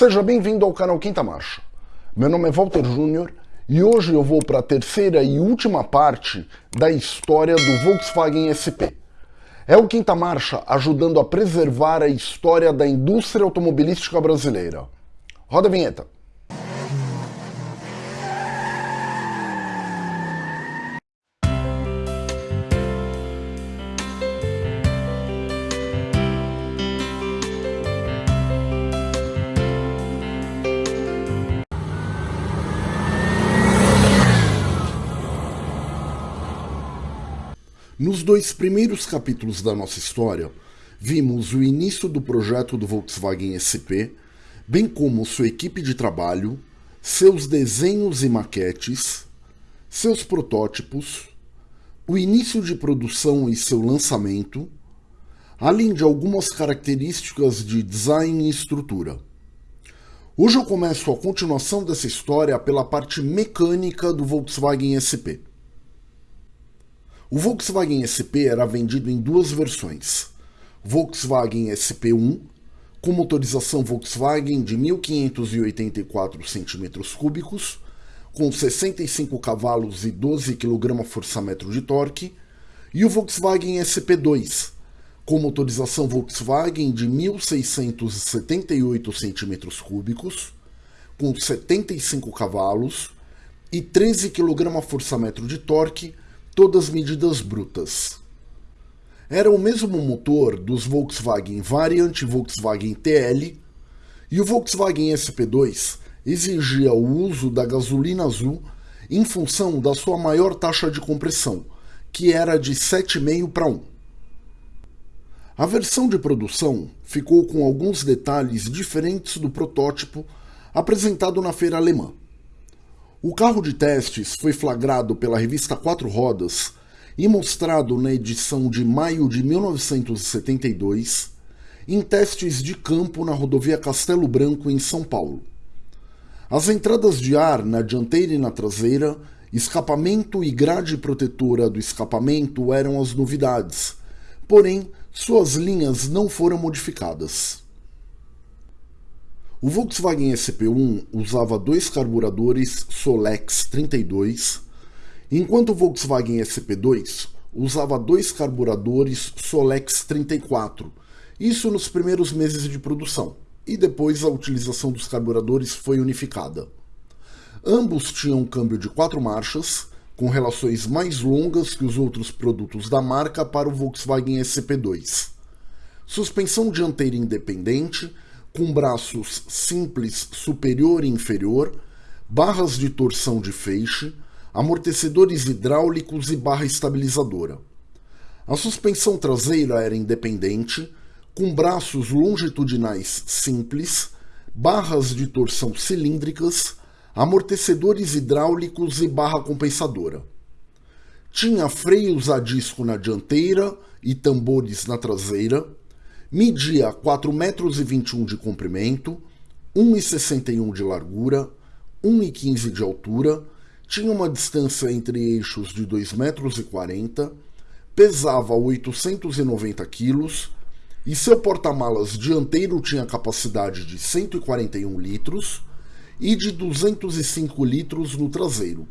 Seja bem-vindo ao canal Quinta Marcha. Meu nome é Walter Júnior e hoje eu vou para a terceira e última parte da história do Volkswagen SP. É o Quinta Marcha ajudando a preservar a história da indústria automobilística brasileira. Roda a vinheta. Nos dois primeiros capítulos da nossa história, vimos o início do projeto do Volkswagen SP, bem como sua equipe de trabalho, seus desenhos e maquetes, seus protótipos, o início de produção e seu lançamento, além de algumas características de design e estrutura. Hoje eu começo a continuação dessa história pela parte mecânica do Volkswagen SP. O Volkswagen SP era vendido em duas versões. Volkswagen SP1, com motorização Volkswagen de 1.584 cm3, com 65 cavalos e 12 kgfm de torque, e o Volkswagen SP2, com motorização Volkswagen de 1.678 cm3, com 75 cavalos e 13 kgfm de torque, todas medidas brutas. Era o mesmo motor dos Volkswagen Variant e Volkswagen TL, e o Volkswagen SP2 exigia o uso da gasolina azul em função da sua maior taxa de compressão, que era de 7,5 para 1. A versão de produção ficou com alguns detalhes diferentes do protótipo apresentado na feira alemã. O carro de testes foi flagrado pela revista Quatro Rodas e mostrado na edição de maio de 1972 em testes de campo na rodovia Castelo Branco, em São Paulo. As entradas de ar na dianteira e na traseira, escapamento e grade protetora do escapamento eram as novidades, porém suas linhas não foram modificadas. O Volkswagen SP1 usava dois carburadores Solex 32, enquanto o Volkswagen SP2 usava dois carburadores Solex 34, isso nos primeiros meses de produção, e depois a utilização dos carburadores foi unificada. Ambos tinham um câmbio de quatro marchas, com relações mais longas que os outros produtos da marca para o Volkswagen SP2. Suspensão dianteira independente com braços simples superior e inferior, barras de torção de feixe, amortecedores hidráulicos e barra estabilizadora. A suspensão traseira era independente, com braços longitudinais simples, barras de torção cilíndricas, amortecedores hidráulicos e barra compensadora. Tinha freios a disco na dianteira e tambores na traseira, Media 4,21 metros de comprimento, 1,61 de largura, 1,15 de altura, tinha uma distância entre eixos de 2,40 metros, pesava 890 quilos. E seu porta-malas dianteiro tinha capacidade de 141 litros e de 205 litros no traseiro.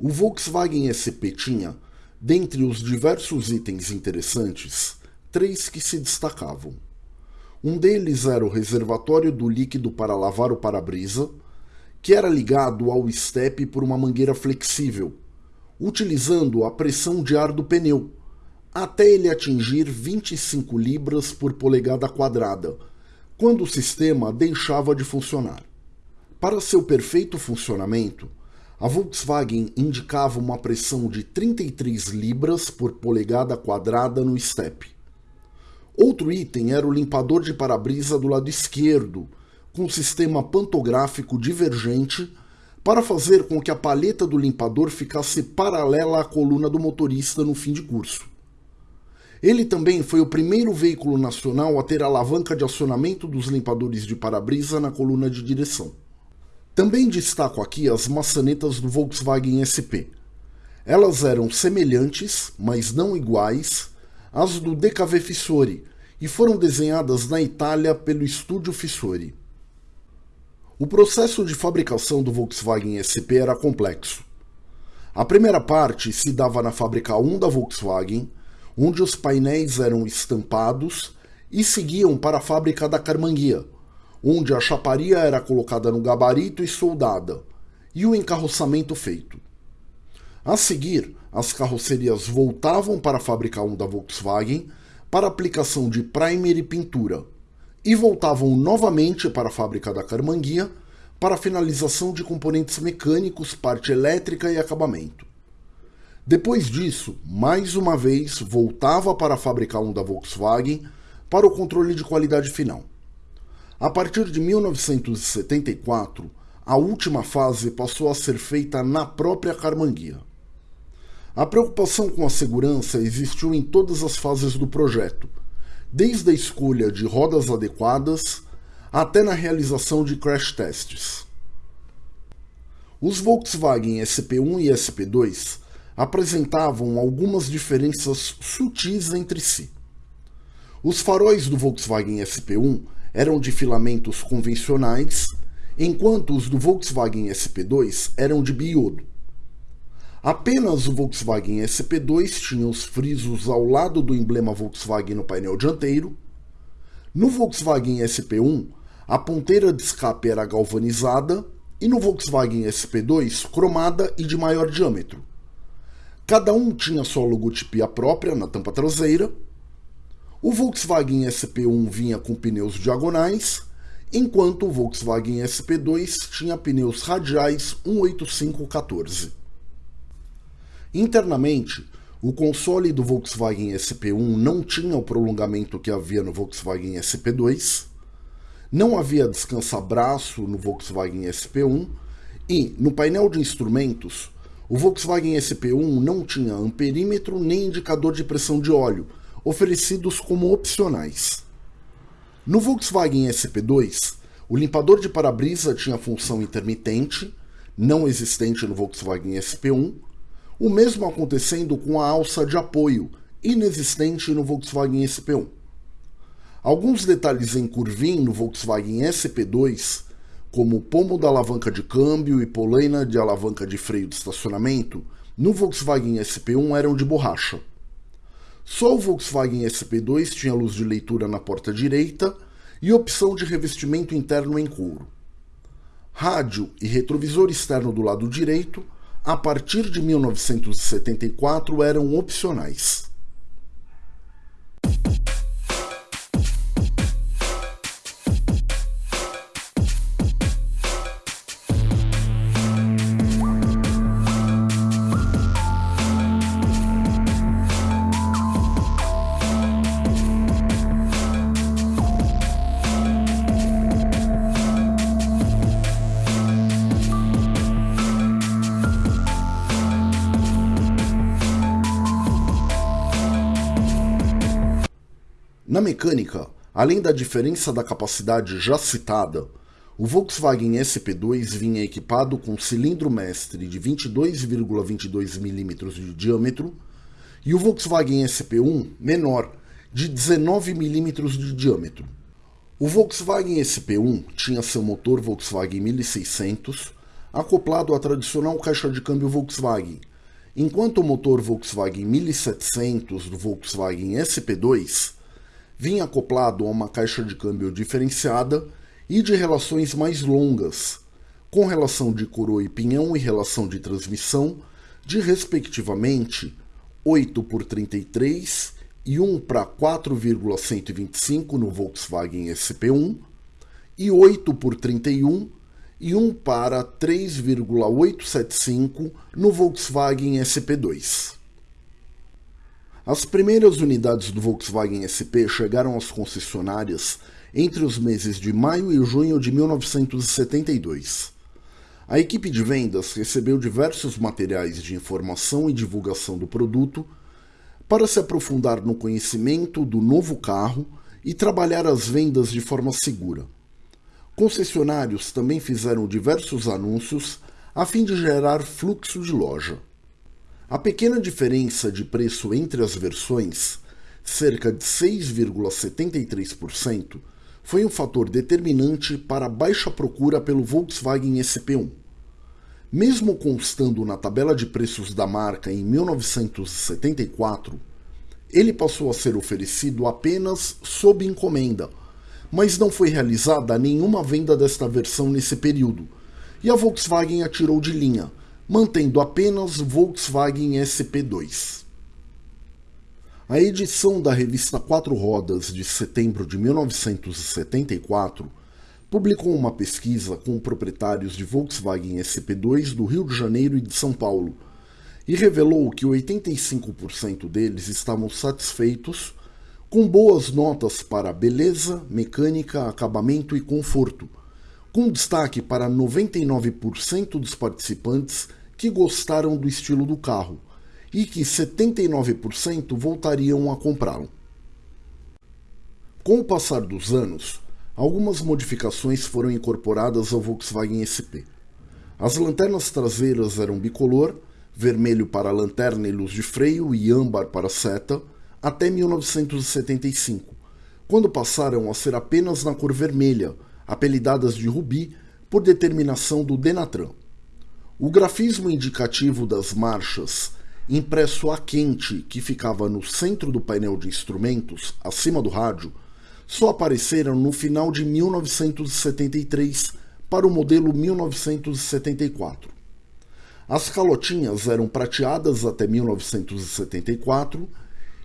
O Volkswagen SP tinha, dentre os diversos itens interessantes, três que se destacavam. Um deles era o reservatório do líquido para lavar o para-brisa, que era ligado ao estepe por uma mangueira flexível, utilizando a pressão de ar do pneu, até ele atingir 25 libras por polegada quadrada, quando o sistema deixava de funcionar. Para seu perfeito funcionamento, a Volkswagen indicava uma pressão de 33 libras por polegada quadrada no estepe. Outro item era o limpador de para-brisa do lado esquerdo, com sistema pantográfico divergente para fazer com que a paleta do limpador ficasse paralela à coluna do motorista no fim de curso. Ele também foi o primeiro veículo nacional a ter alavanca de acionamento dos limpadores de para-brisa na coluna de direção. Também destaco aqui as maçanetas do Volkswagen SP. Elas eram semelhantes, mas não iguais, às do DKV Fissori e foram desenhadas na Itália pelo Estúdio Fissori. O processo de fabricação do Volkswagen SP era complexo. A primeira parte se dava na fábrica 1 da Volkswagen, onde os painéis eram estampados e seguiam para a fábrica da Carmanguia, onde a chaparia era colocada no gabarito e soldada, e o encarroçamento feito. A seguir, as carrocerias voltavam para a fábrica 1 da Volkswagen para aplicação de primer e pintura, e voltavam novamente para a fábrica da Carmanguia para finalização de componentes mecânicos, parte elétrica e acabamento. Depois disso, mais uma vez voltava para a fábrica 1 da Volkswagen para o controle de qualidade final. A partir de 1974, a última fase passou a ser feita na própria Carmanguia. A preocupação com a segurança existiu em todas as fases do projeto, desde a escolha de rodas adequadas até na realização de crash tests. Os Volkswagen SP1 e SP2 apresentavam algumas diferenças sutis entre si. Os faróis do Volkswagen SP1 eram de filamentos convencionais, enquanto os do Volkswagen SP2 eram de biodo. Apenas o Volkswagen SP2 tinha os frisos ao lado do emblema Volkswagen no painel dianteiro. No Volkswagen SP1, a ponteira de escape era galvanizada e no Volkswagen SP2 cromada e de maior diâmetro. Cada um tinha sua logotipia própria na tampa traseira. O Volkswagen SP1 vinha com pneus diagonais, enquanto o Volkswagen SP2 tinha pneus radiais 18514. Internamente, o console do Volkswagen SP1 não tinha o prolongamento que havia no Volkswagen SP2, não havia descansa-braço no Volkswagen SP1 e, no painel de instrumentos, o Volkswagen SP1 não tinha amperímetro nem indicador de pressão de óleo, oferecidos como opcionais. No Volkswagen SP2, o limpador de para-brisa tinha função intermitente, não existente no Volkswagen SP1, o mesmo acontecendo com a alça de apoio, inexistente no Volkswagen SP1. Alguns detalhes em curvim no Volkswagen SP2, como o pomo da alavanca de câmbio e polaina de alavanca de freio de estacionamento, no Volkswagen SP1 eram de borracha. Só o Volkswagen SP2 tinha luz de leitura na porta direita e opção de revestimento interno em couro. Rádio e retrovisor externo do lado direito a partir de 1974 eram opcionais. Além da diferença da capacidade já citada, o Volkswagen SP2 vinha equipado com cilindro mestre de 22,22 ,22 mm de diâmetro e o Volkswagen SP1 menor, de 19 mm de diâmetro. O Volkswagen SP1 tinha seu motor Volkswagen 1600 acoplado à tradicional caixa de câmbio Volkswagen, enquanto o motor Volkswagen 1700 do Volkswagen SP2 vinha acoplado a uma caixa de câmbio diferenciada e de relações mais longas, com relação de coroa e pinhão e relação de transmissão de respectivamente 8 por 33 e 1 para 4,125 no Volkswagen SP1 e 8 por 31 e 1 para 3,875 no Volkswagen SP2. As primeiras unidades do Volkswagen SP chegaram às concessionárias entre os meses de maio e junho de 1972. A equipe de vendas recebeu diversos materiais de informação e divulgação do produto para se aprofundar no conhecimento do novo carro e trabalhar as vendas de forma segura. Concessionários também fizeram diversos anúncios a fim de gerar fluxo de loja. A pequena diferença de preço entre as versões, cerca de 6,73%, foi um fator determinante para a baixa procura pelo Volkswagen SP1. Mesmo constando na tabela de preços da marca em 1974, ele passou a ser oferecido apenas sob encomenda, mas não foi realizada nenhuma venda desta versão nesse período, e a Volkswagen atirou de linha, mantendo apenas Volkswagen SP2. A edição da revista Quatro Rodas de setembro de 1974 publicou uma pesquisa com proprietários de Volkswagen SP2 do Rio de Janeiro e de São Paulo e revelou que 85% deles estavam satisfeitos com boas notas para beleza, mecânica, acabamento e conforto, com destaque para 99% dos participantes que gostaram do estilo do carro e que 79% voltariam a comprá-lo. Com o passar dos anos, algumas modificações foram incorporadas ao Volkswagen SP. As lanternas traseiras eram bicolor, vermelho para lanterna e luz de freio e âmbar para seta, até 1975, quando passaram a ser apenas na cor vermelha, apelidadas de rubi por determinação do Denatran. O grafismo indicativo das marchas impresso a quente que ficava no centro do painel de instrumentos, acima do rádio, só apareceram no final de 1973 para o modelo 1974. As calotinhas eram prateadas até 1974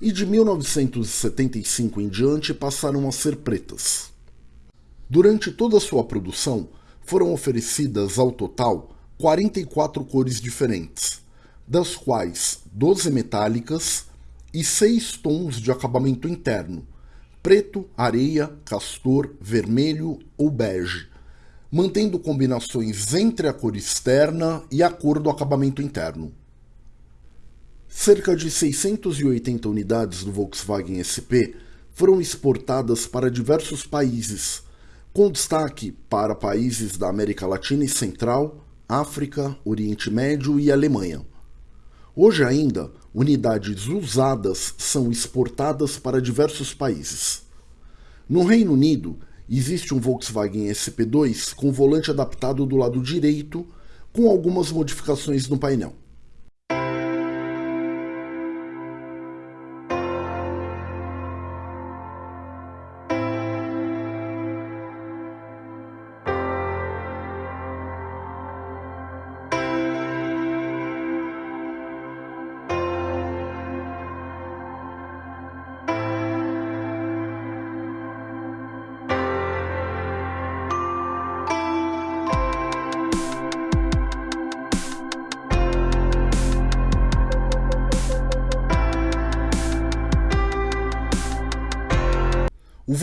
e de 1975 em diante passaram a ser pretas. Durante toda a sua produção, foram oferecidas ao total 44 cores diferentes, das quais 12 metálicas e 6 tons de acabamento interno, preto, areia, castor, vermelho ou bege, mantendo combinações entre a cor externa e a cor do acabamento interno. Cerca de 680 unidades do Volkswagen SP foram exportadas para diversos países, com destaque para países da América Latina e Central, África, Oriente Médio e Alemanha. Hoje ainda, unidades usadas são exportadas para diversos países. No Reino Unido, existe um Volkswagen SP2 com volante adaptado do lado direito, com algumas modificações no painel.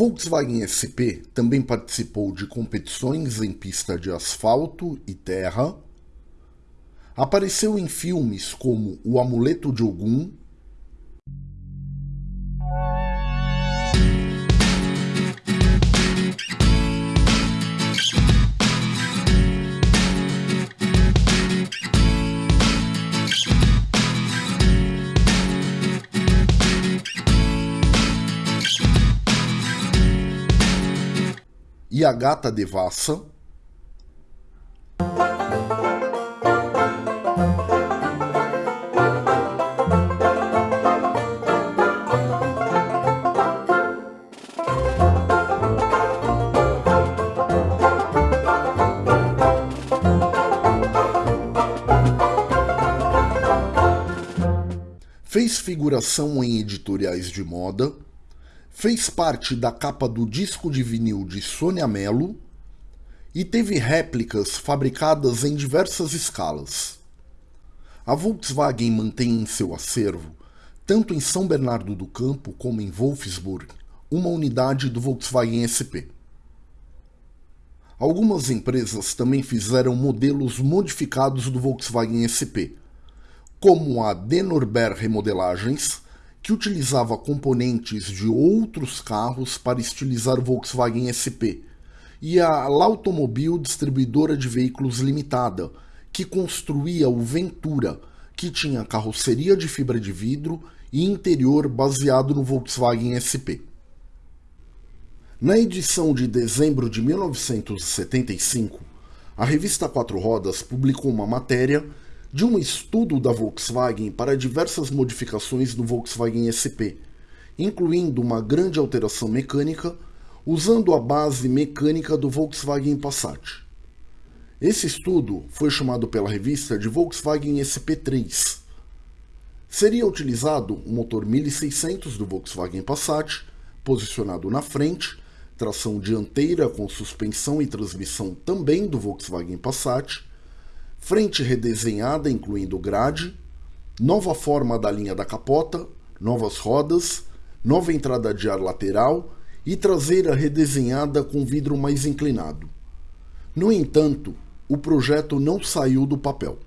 Volkswagen SP também participou de competições em pista de asfalto e terra. Apareceu em filmes como O Amuleto de Ogum a gata devassa. Fez figuração em editoriais de moda, fez parte da capa do disco de vinil de Sônia Mello e teve réplicas fabricadas em diversas escalas. A Volkswagen mantém em seu acervo, tanto em São Bernardo do Campo como em Wolfsburg, uma unidade do Volkswagen SP. Algumas empresas também fizeram modelos modificados do Volkswagen SP, como a Denorber Remodelagens, que utilizava componentes de outros carros para estilizar o Volkswagen SP, e a L'Automobile Distribuidora de Veículos Limitada, que construía o Ventura, que tinha carroceria de fibra de vidro e interior baseado no Volkswagen SP. Na edição de dezembro de 1975, a revista Quatro Rodas publicou uma matéria de um estudo da Volkswagen para diversas modificações do Volkswagen SP, incluindo uma grande alteração mecânica usando a base mecânica do Volkswagen Passat. Esse estudo foi chamado pela revista de Volkswagen SP3. Seria utilizado o motor 1600 do Volkswagen Passat, posicionado na frente, tração dianteira com suspensão e transmissão também do Volkswagen Passat, frente redesenhada incluindo grade, nova forma da linha da capota, novas rodas, nova entrada de ar lateral e traseira redesenhada com vidro mais inclinado. No entanto, o projeto não saiu do papel.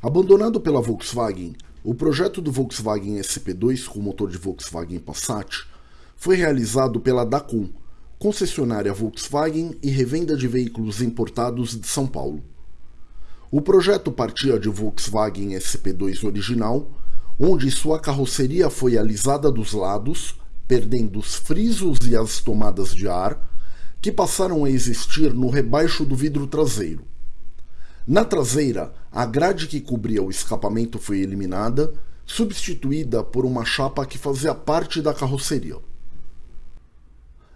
Abandonado pela Volkswagen, o projeto do Volkswagen SP2 com motor de Volkswagen Passat foi realizado pela Dacom, concessionária Volkswagen e revenda de veículos importados de São Paulo. O projeto partia de Volkswagen SP2 original, onde sua carroceria foi alisada dos lados, perdendo os frisos e as tomadas de ar, que passaram a existir no rebaixo do vidro traseiro. Na traseira, a grade que cobria o escapamento foi eliminada, substituída por uma chapa que fazia parte da carroceria.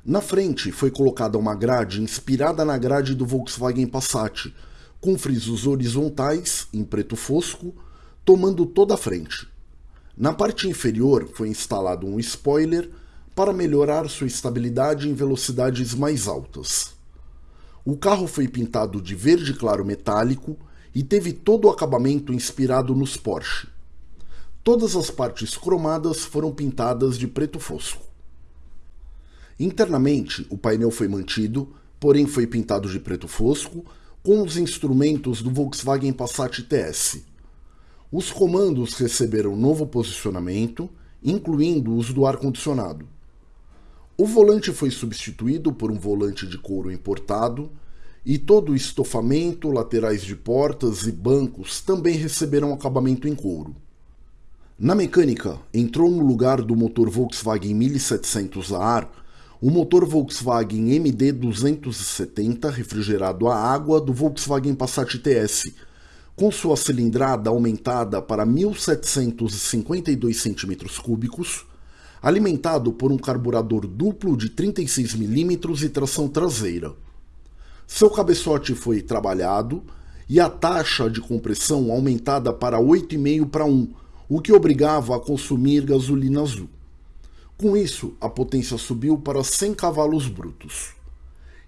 Na frente foi colocada uma grade inspirada na grade do Volkswagen Passat, com frisos horizontais em preto fosco, tomando toda a frente. Na parte inferior foi instalado um spoiler para melhorar sua estabilidade em velocidades mais altas. O carro foi pintado de verde claro metálico e teve todo o acabamento inspirado nos Porsche. Todas as partes cromadas foram pintadas de preto fosco. Internamente, o painel foi mantido, porém foi pintado de preto fosco, com os instrumentos do Volkswagen Passat TS. Os comandos receberam novo posicionamento, incluindo os do ar-condicionado. O volante foi substituído por um volante de couro importado e todo o estofamento, laterais de portas e bancos também receberam acabamento em couro. Na mecânica, entrou no lugar do motor Volkswagen 1700 a ar o motor Volkswagen MD270 refrigerado a água do Volkswagen Passat TS, com sua cilindrada aumentada para 1.752 cm3, alimentado por um carburador duplo de 36 mm e tração traseira. Seu cabeçote foi trabalhado e a taxa de compressão aumentada para 8,5 para 1, o que obrigava a consumir gasolina azul. Com isso, a potência subiu para 100 cavalos brutos.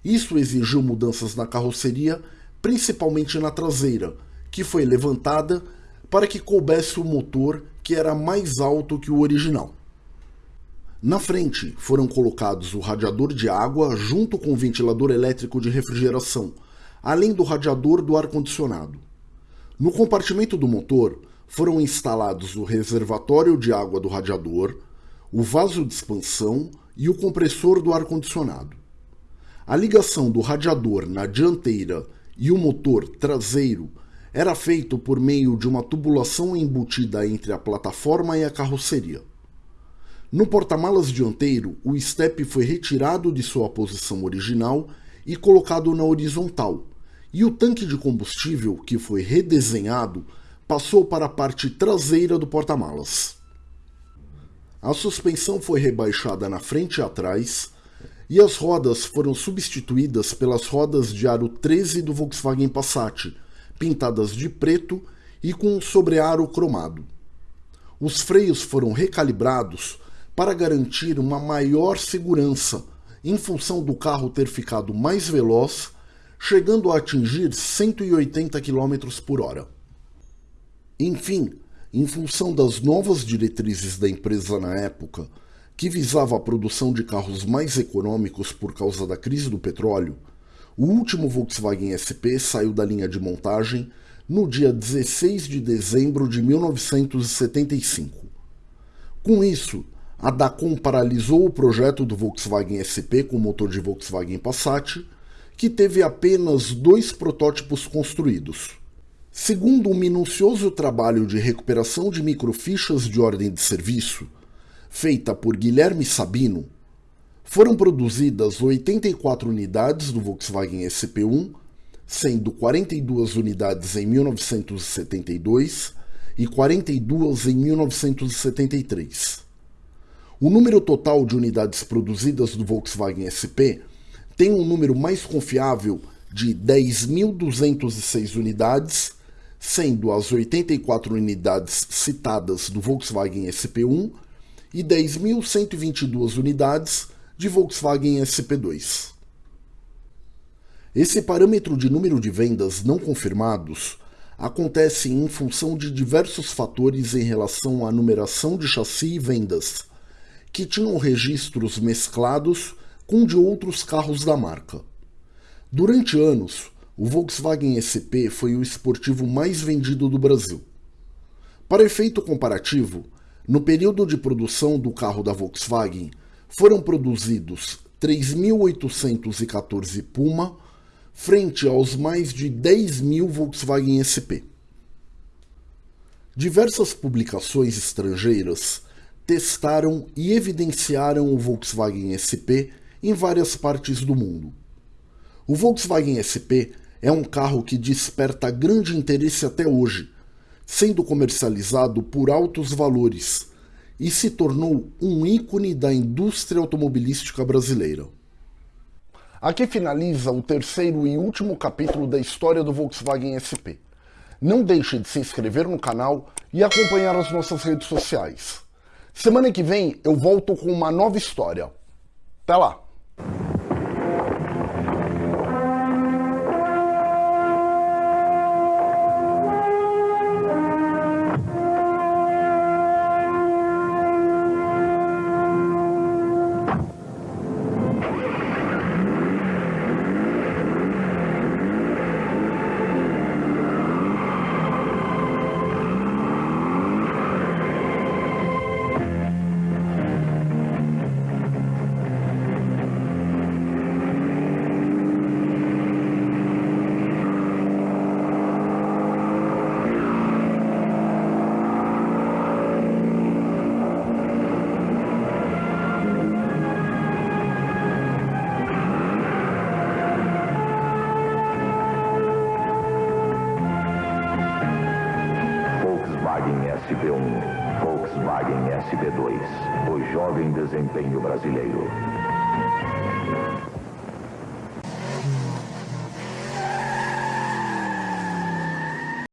Isso exigiu mudanças na carroceria, principalmente na traseira, que foi levantada para que coubesse o motor que era mais alto que o original. Na frente foram colocados o radiador de água junto com o ventilador elétrico de refrigeração, além do radiador do ar-condicionado. No compartimento do motor foram instalados o reservatório de água do radiador, o vaso de expansão e o compressor do ar-condicionado. A ligação do radiador na dianteira e o motor traseiro era feito por meio de uma tubulação embutida entre a plataforma e a carroceria. No porta-malas dianteiro, o step foi retirado de sua posição original e colocado na horizontal, e o tanque de combustível, que foi redesenhado, passou para a parte traseira do porta-malas. A suspensão foi rebaixada na frente e atrás, e as rodas foram substituídas pelas rodas de aro 13 do Volkswagen Passat, pintadas de preto e com um sobrearo cromado. Os freios foram recalibrados para garantir uma maior segurança, em função do carro ter ficado mais veloz, chegando a atingir 180 km por hora. Enfim, em função das novas diretrizes da empresa na época, que visava a produção de carros mais econômicos por causa da crise do petróleo, o último Volkswagen SP saiu da linha de montagem no dia 16 de dezembro de 1975. Com isso, a Dacom paralisou o projeto do Volkswagen SP com motor de Volkswagen Passat, que teve apenas dois protótipos construídos. Segundo um minucioso trabalho de recuperação de microfichas de ordem de serviço, feita por Guilherme Sabino, foram produzidas 84 unidades do Volkswagen SP1, sendo 42 unidades em 1972 e 42 em 1973. O número total de unidades produzidas do Volkswagen SP tem um número mais confiável de 10.206 unidades, sendo as 84 unidades citadas do Volkswagen SP1 e 10.122 unidades de Volkswagen SP2. Esse parâmetro de número de vendas não confirmados acontece em função de diversos fatores em relação à numeração de chassi e vendas, que tinham registros mesclados com de outros carros da marca. Durante anos, o Volkswagen SP foi o esportivo mais vendido do Brasil. Para efeito comparativo, no período de produção do carro da Volkswagen, foram produzidos 3.814 Puma, frente aos mais de 10 mil Volkswagen SP. Diversas publicações estrangeiras testaram e evidenciaram o Volkswagen SP em várias partes do mundo. O Volkswagen SP é um carro que desperta grande interesse até hoje, sendo comercializado por altos valores e se tornou um ícone da indústria automobilística brasileira. Aqui finaliza o terceiro e último capítulo da história do Volkswagen SP. Não deixe de se inscrever no canal e acompanhar as nossas redes sociais. Semana que vem eu volto com uma nova história. Até lá! Brasileiro.